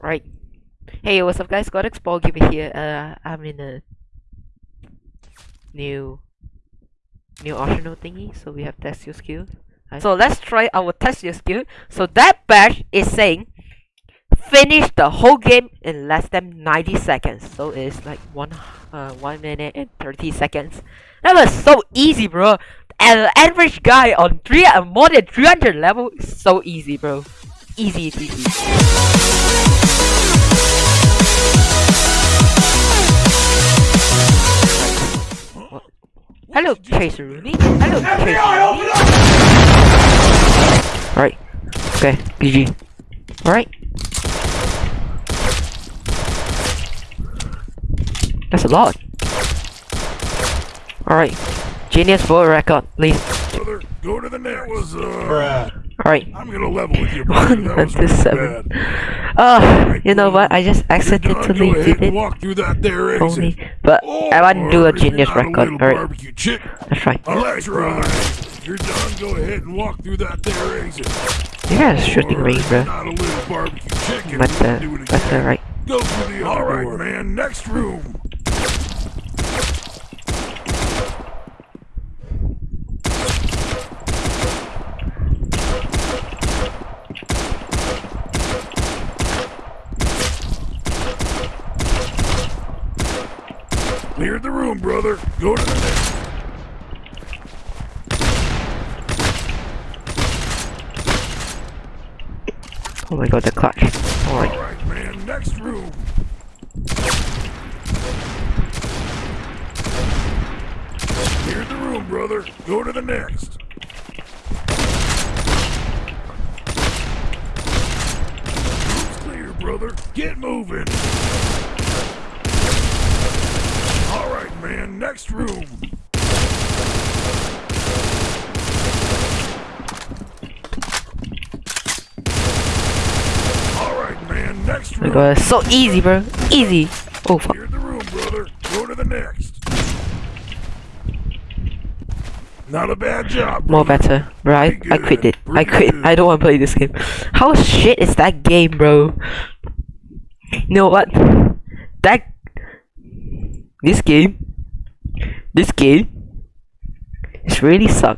Right. Hey, what's up guys? Godex Ball Giver here. Uh, I'm in a new new optional thingy, so we have test your skills. Right. So let's try our test your skill. So that badge is saying finish the whole game in less than 90 seconds. So it's like one uh one minute and 30 seconds. That was so easy, bro. An average guy on three uh, more than 300 level is so easy, bro. Easy, easy. Hello, Chaser Rooney. Hello, Chaser Rooney. Alright. Okay, GG. Alright. That's a lot. Alright. Genius for record, please. Brother, go to the next. Was, uh, Alright. I'm gonna level with you, brother. One That was really seven. bad. Oh, you know what? I just accidentally go did it. walk through that there Only, exit. but Oh, I want to do a or if you're genius not a record. Alright, barbecue chick, let's try. a lecturer. If you're done, go ahead and walk through that there exit. You got a shooting Or range, bro. Not a little barbecue chicken. But, we can uh, do it but, uh, again. right. Go through the All right, man. Next room. Clear the room, brother. Go to the next. Oh my god, the clutch. Oh Alright. All right, man. Next room. Clear the room, brother. Go to the next. Room's clear, brother. Get moving. All right, man. Next room. All right, man. Next Oh my room. god, so easy, bro. Easy. Oh fuck. The room, brother. Go to the next. Not a bad job. More better. Bro, I, I quit it. I quit. good. I don't want to play this game. How shit is that game, bro? You know what? That... This game... This game... It's really suck.